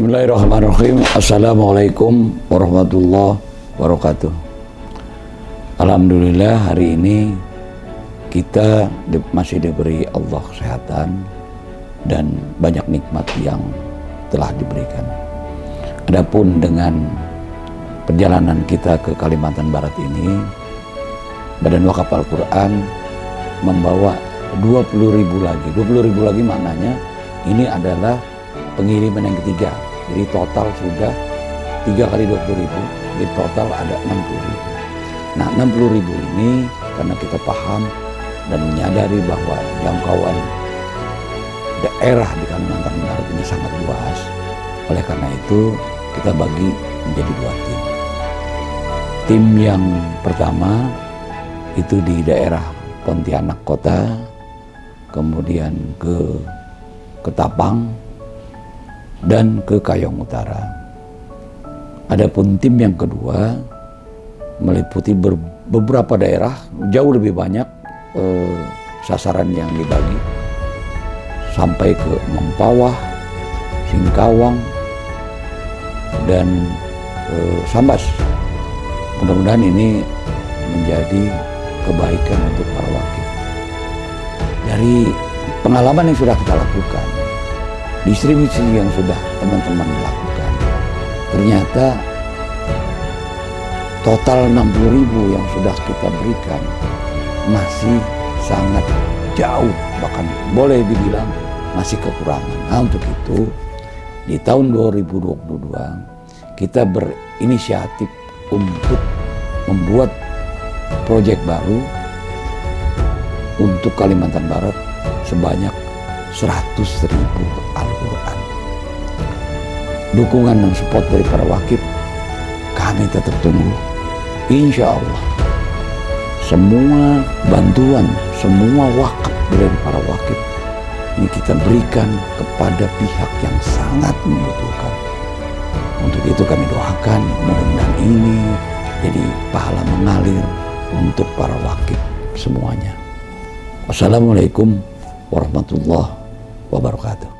Bismillahirrahmanirrahim. Assalamualaikum warahmatullahi wabarakatuh. Alhamdulillah hari ini kita masih diberi Allah kesehatan dan banyak nikmat yang telah diberikan. Adapun dengan perjalanan kita ke Kalimantan Barat ini, Badan Wakaf Al-Quran membawa 20 ribu lagi. 20 ribu lagi maknanya ini adalah pengiriman yang ketiga. Jadi total sudah 3 kali 20 ribu, jadi total ada 60 ribu. Nah 60 ribu ini karena kita paham dan menyadari bahwa jangkauan daerah di Kalimantan Barat ini sangat luas. Oleh karena itu kita bagi menjadi dua tim. Tim yang pertama itu di daerah Pontianak Kota, kemudian ke Ketapang, dan ke Kayong Utara. Adapun tim yang kedua meliputi beberapa daerah jauh lebih banyak eh, sasaran yang dibagi sampai ke Mempawah, Singkawang, dan eh, Sambas. Mudah-mudahan ini menjadi kebaikan untuk para wakil. Dari pengalaman yang sudah kita lakukan, distribusi yang sudah teman-teman lakukan, ternyata total 60 ribu yang sudah kita berikan masih sangat jauh, bahkan boleh dibilang masih kekurangan. Nah untuk itu, di tahun 2022 kita berinisiatif untuk membuat proyek baru untuk Kalimantan Barat sebanyak 100 ribu Al-Quran. Dukungan dan support dari para wakil kami tetap tunggu. Insya Allah semua bantuan, semua wakaf dari para wakil ini kita berikan kepada pihak yang sangat membutuhkan. Untuk itu kami doakan mudah-mudahan ini jadi pahala mengalir untuk para wakil semuanya. Wassalamualaikum warahmatullahi wabarakatuh.